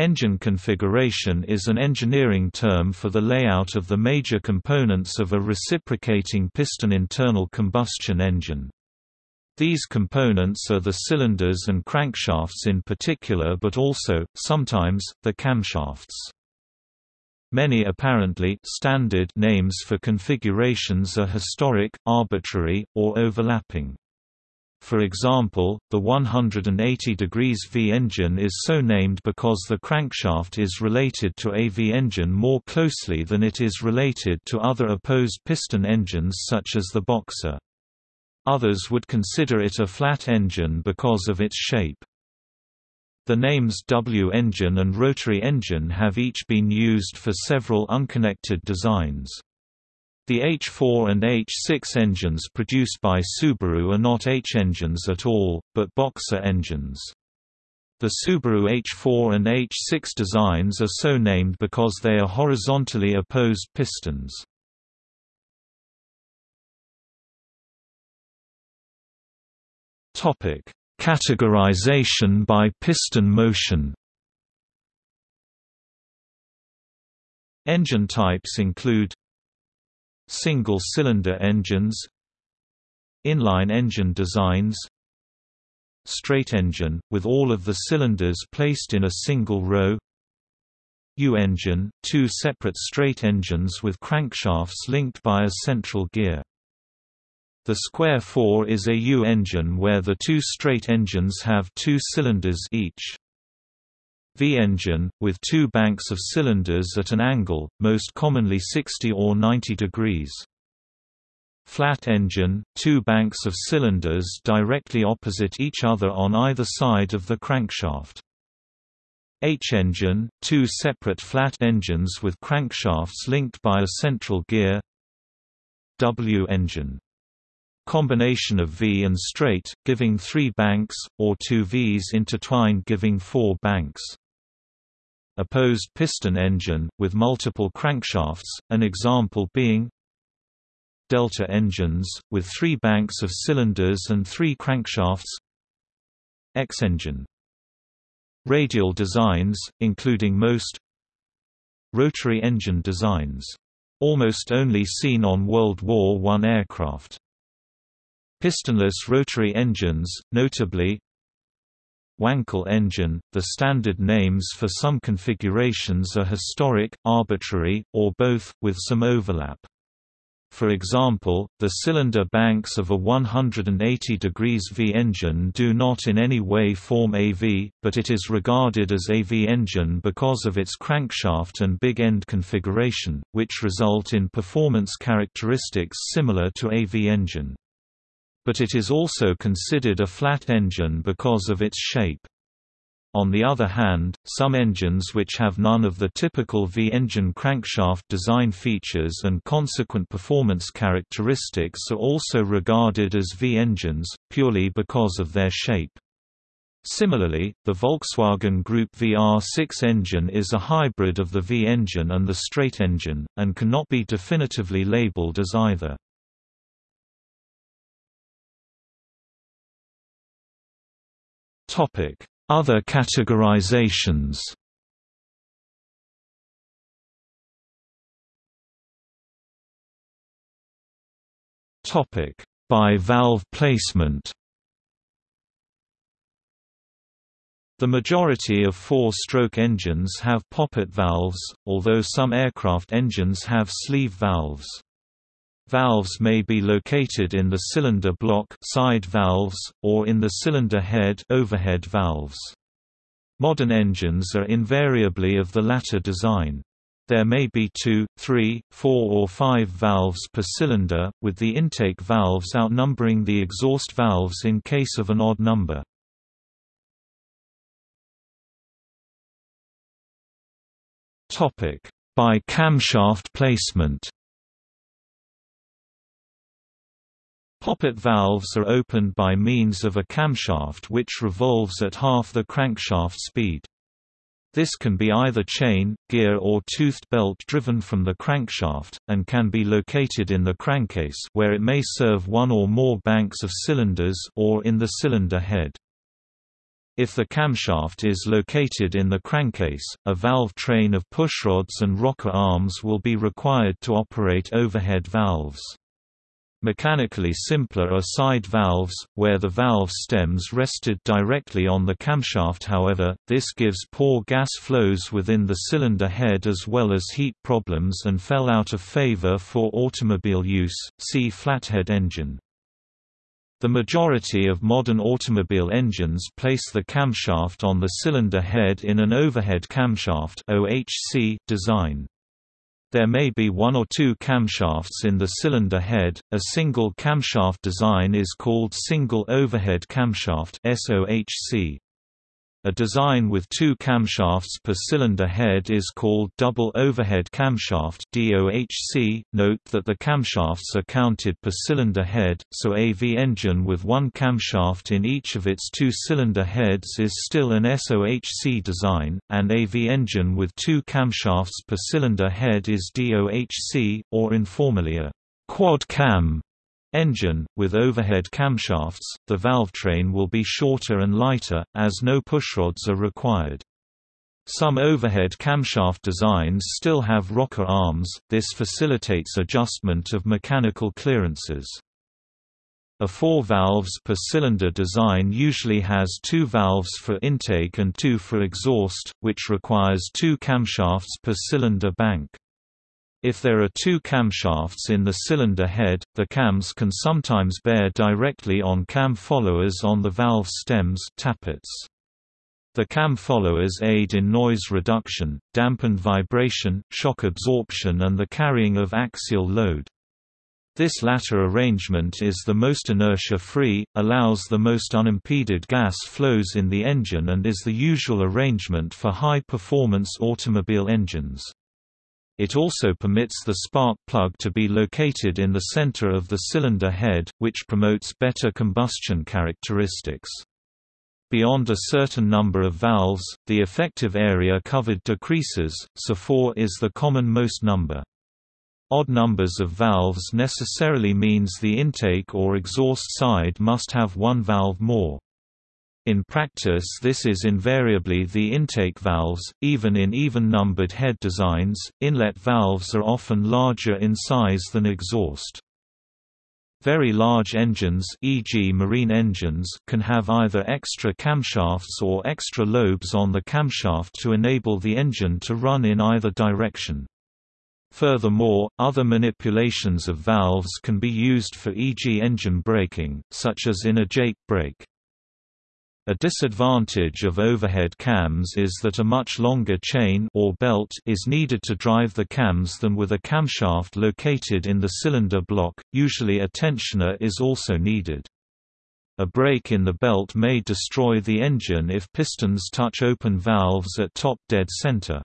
Engine configuration is an engineering term for the layout of the major components of a reciprocating piston internal combustion engine. These components are the cylinders and crankshafts in particular but also, sometimes, the camshafts. Many apparently standard names for configurations are historic, arbitrary, or overlapping. For example, the 180 degrees V engine is so named because the crankshaft is related to a V engine more closely than it is related to other opposed piston engines such as the Boxer. Others would consider it a flat engine because of its shape. The names W engine and rotary engine have each been used for several unconnected designs. The H4 and H6 engines produced by Subaru are not H engines at all, but Boxer engines. The Subaru H4 and H6 designs are so named because they are horizontally opposed pistons. Topic: Categorization by piston motion Engine types include Single-cylinder engines Inline engine designs Straight engine, with all of the cylinders placed in a single row U-engine, two separate straight engines with crankshafts linked by a central gear. The square 4 is a U-engine where the two straight engines have two cylinders each. V-engine, with two banks of cylinders at an angle, most commonly 60 or 90 degrees. Flat engine, two banks of cylinders directly opposite each other on either side of the crankshaft. H-engine, two separate flat engines with crankshafts linked by a central gear W-engine. Combination of V and straight, giving three banks, or two Vs intertwined giving four banks opposed piston engine, with multiple crankshafts, an example being delta engines, with three banks of cylinders and three crankshafts X-engine. Radial designs, including most rotary engine designs. Almost only seen on World War I aircraft. Pistonless rotary engines, notably Wankel engine. The standard names for some configurations are historic, arbitrary, or both, with some overlap. For example, the cylinder banks of a 180 degrees V engine do not in any way form a V, but it is regarded as a V engine because of its crankshaft and big end configuration, which result in performance characteristics similar to a V engine but it is also considered a flat engine because of its shape. On the other hand, some engines which have none of the typical V-engine crankshaft design features and consequent performance characteristics are also regarded as V-engines, purely because of their shape. Similarly, the Volkswagen Group VR6 engine is a hybrid of the V engine and the straight engine, and cannot be definitively labeled as either. Topic: Other categorizations. Topic: By valve placement. The majority of four-stroke engines have poppet valves, although some aircraft engines have sleeve valves. Valves may be located in the cylinder block side valves, or in the cylinder head overhead valves. Modern engines are invariably of the latter design. There may be two, three, four or five valves per cylinder, with the intake valves outnumbering the exhaust valves in case of an odd number. By camshaft placement Poppet valves are opened by means of a camshaft which revolves at half the crankshaft speed. This can be either chain, gear or toothed belt driven from the crankshaft, and can be located in the crankcase where it may serve one or more banks of cylinders or in the cylinder head. If the camshaft is located in the crankcase, a valve train of pushrods and rocker arms will be required to operate overhead valves. Mechanically simpler are side valves, where the valve stems rested directly on the camshaft however, this gives poor gas flows within the cylinder head as well as heat problems and fell out of favor for automobile use, see flathead engine. The majority of modern automobile engines place the camshaft on the cylinder head in an overhead camshaft design. There may be one or two camshafts in the cylinder head. A single camshaft design is called single overhead camshaft SOHC. A design with two camshafts per cylinder head is called double overhead camshaft DOHC. Note that the camshafts are counted per cylinder head, so a V engine with one camshaft in each of its two cylinder heads is still an SOHC design, and a V engine with two camshafts per cylinder head is DOHC, or informally a quad cam engine, with overhead camshafts, the valve train will be shorter and lighter, as no pushrods are required. Some overhead camshaft designs still have rocker arms, this facilitates adjustment of mechanical clearances. A four valves per cylinder design usually has two valves for intake and two for exhaust, which requires two camshafts per cylinder bank. If there are two camshafts in the cylinder head, the cams can sometimes bear directly on cam followers on the valve stems tappets. The cam followers aid in noise reduction, dampened vibration, shock absorption and the carrying of axial load. This latter arrangement is the most inertia-free, allows the most unimpeded gas flows in the engine and is the usual arrangement for high-performance automobile engines. It also permits the spark plug to be located in the center of the cylinder head, which promotes better combustion characteristics. Beyond a certain number of valves, the effective area covered decreases, so 4 is the common most number. Odd numbers of valves necessarily means the intake or exhaust side must have one valve more. In practice this is invariably the intake valves, even in even-numbered head designs, inlet valves are often larger in size than exhaust. Very large engines e.g. marine engines can have either extra camshafts or extra lobes on the camshaft to enable the engine to run in either direction. Furthermore, other manipulations of valves can be used for e.g. engine braking, such as in a Jake brake. A disadvantage of overhead cams is that a much longer chain or belt is needed to drive the cams than with a camshaft located in the cylinder block, usually a tensioner is also needed. A break in the belt may destroy the engine if pistons touch open valves at top dead center.